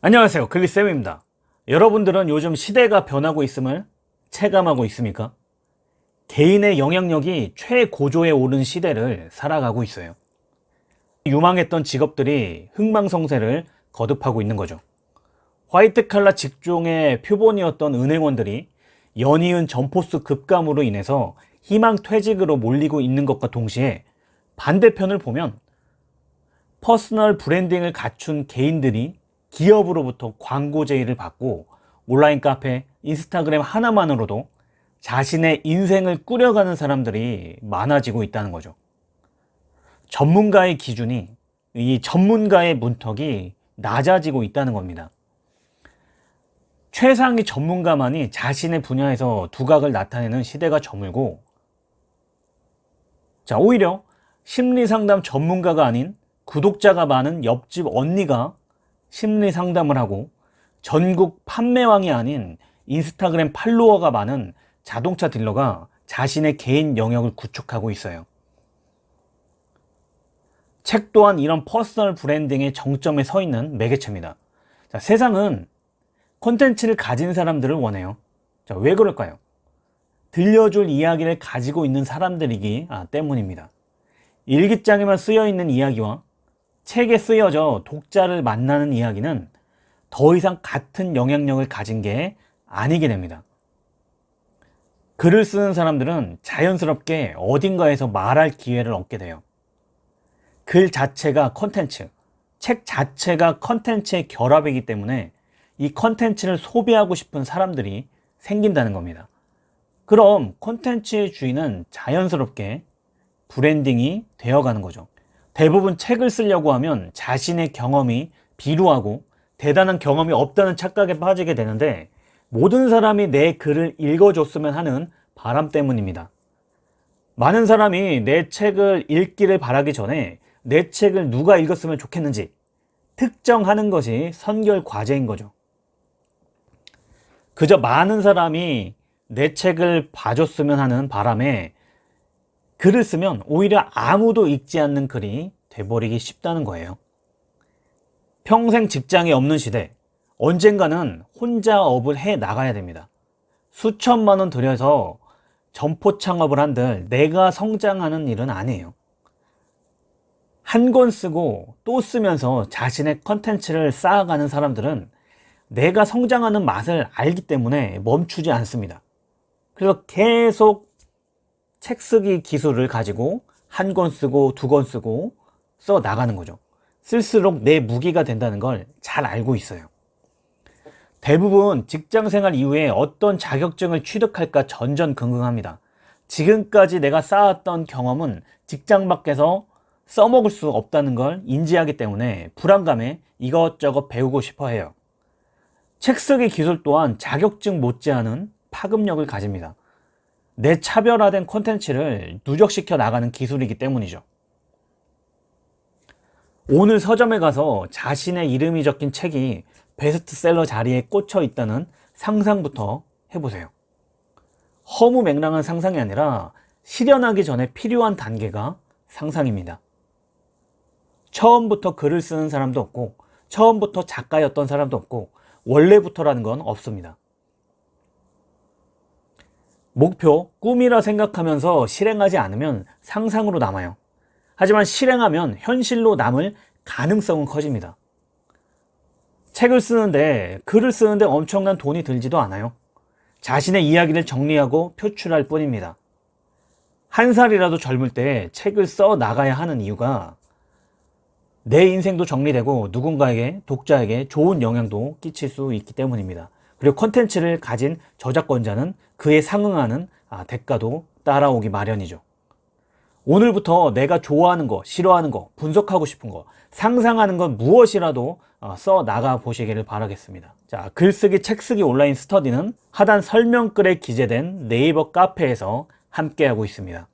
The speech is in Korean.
안녕하세요. 글리쌤입니다. 여러분들은 요즘 시대가 변하고 있음을 체감하고 있습니까? 개인의 영향력이 최고조에 오른 시대를 살아가고 있어요. 유망했던 직업들이 흥망성쇠를 거듭하고 있는 거죠. 화이트 칼라 직종의 표본이었던 은행원들이 연이은 점포수 급감으로 인해서 희망 퇴직으로 몰리고 있는 것과 동시에 반대편을 보면 personal branding을 갖춘 개인들이 기업으로부터 광고 제의를 받고 온라인 카페, 인스타그램 하나만으로도 자신의 인생을 꾸려가는 사람들이 많아지고 있다는 거죠. 전문가의 기준이 이 전문가의 문턱이 낮아지고 있다는 겁니다. 최상위 전문가만이 자신의 분야에서 두각을 나타내는 시대가 저물고 자 오히려 심리상담 전문가가 아닌 구독자가 많은 옆집 언니가 심리 상담을 하고 전국 판매왕이 아닌 인스타그램 팔로워가 많은 자동차 딜러가 자신의 개인 영역을 구축하고 있어요. 책 또한 이런 personal branding의 정점에 서 있는 매개체입니다. 자, 세상은 콘텐츠를 가진 사람들을 원해요. 자, 왜 그럴까요? 들려줄 이야기를 가지고 있는 사람들이기 아, 때문입니다. 일기장에만 쓰여 있는 이야기와 책에 쓰여져 독자를 만나는 이야기는 더 이상 같은 영향력을 가진 게 아니게 됩니다. 글을 쓰는 사람들은 자연스럽게 어딘가에서 말할 기회를 얻게 돼요. 글 자체가 컨텐츠, 책 자체가 컨텐츠의 결합이기 때문에 이 컨텐츠를 소비하고 싶은 사람들이 생긴다는 겁니다. 그럼 컨텐츠의 주인은 자연스럽게 branding이 되어가는 거죠. 대부분 책을 쓰려고 하면 자신의 경험이 비루하고 대단한 경험이 없다는 착각에 빠지게 되는데 모든 사람이 내 글을 읽어줬으면 하는 바람 때문입니다. 많은 사람이 내 책을 읽기를 바라기 전에 내 책을 누가 읽었으면 좋겠는지 특정하는 것이 선결 과제인 거죠. 그저 많은 사람이 내 책을 봐줬으면 하는 바람에 글을 쓰면 오히려 아무도 읽지 않는 글이 돼버리기 쉽다는 거예요. 평생 직장이 없는 시대 언젠가는 혼자 업을 해 나가야 됩니다. 수천만 원 들여서 점포 창업을 한들 내가 성장하는 일은 아니에요. 한 권 쓰고 또 쓰면서 자신의 컨텐츠를 쌓아가는 사람들은 내가 성장하는 맛을 알기 때문에 멈추지 않습니다. 그래서 계속 책 쓰기 기술을 가지고 한 권 쓰고 두 권 쓰고 써 나가는 거죠. 쓸수록 내 무기가 된다는 걸 잘 알고 있어요. 대부분 직장생활 이후에 어떤 자격증을 취득할까 전전긍긍합니다. 지금까지 내가 쌓았던 경험은 직장 밖에서 써먹을 수 없다는 걸 인지하기 때문에 불안감에 이것저것 배우고 싶어 해요. 책 쓰기 기술 또한 자격증 못지않은 파급력을 가집니다 내 차별화된 콘텐츠를 누적시켜 나가는 기술이기 때문이죠. 오늘 서점에 가서 자신의 이름이 적힌 책이 베스트셀러 자리에 꽂혀 있다는 상상부터 해보세요. 허무 맹랑한 상상이 아니라 실현하기 전에 필요한 단계가 상상입니다. 처음부터 글을 쓰는 사람도 없고 처음부터 작가였던 사람도 없고 원래부터라는 건 없습니다. 목표, 꿈이라 생각하면서 실행하지 않으면 상상으로 남아요. 하지만 실행하면 현실로 남을 가능성은 커집니다. 책을 쓰는데 글을 쓰는데 엄청난 돈이 들지도 않아요. 자신의 이야기를 정리하고 표출할 뿐입니다. 한 살이라도 젊을 때 책을 써 나가야 하는 이유가 내 인생도 정리되고 누군가에게 독자에게 좋은 영향도 끼칠 수 있기 때문입니다. 그리고 컨텐츠를 가진 저작권자는 그에 상응하는 아, 대가도 따라오기 마련이죠. 오늘부터 내가 좋아하는 거, 싫어하는 거, 분석하고 싶은 거, 상상하는 건 무엇이라도 어, 써 나가 보시기를 바라겠습니다. 자, 글쓰기, 책쓰기 온라인 스터디는 하단 설명글에 기재된 네이버 카페에서 함께하고 있습니다.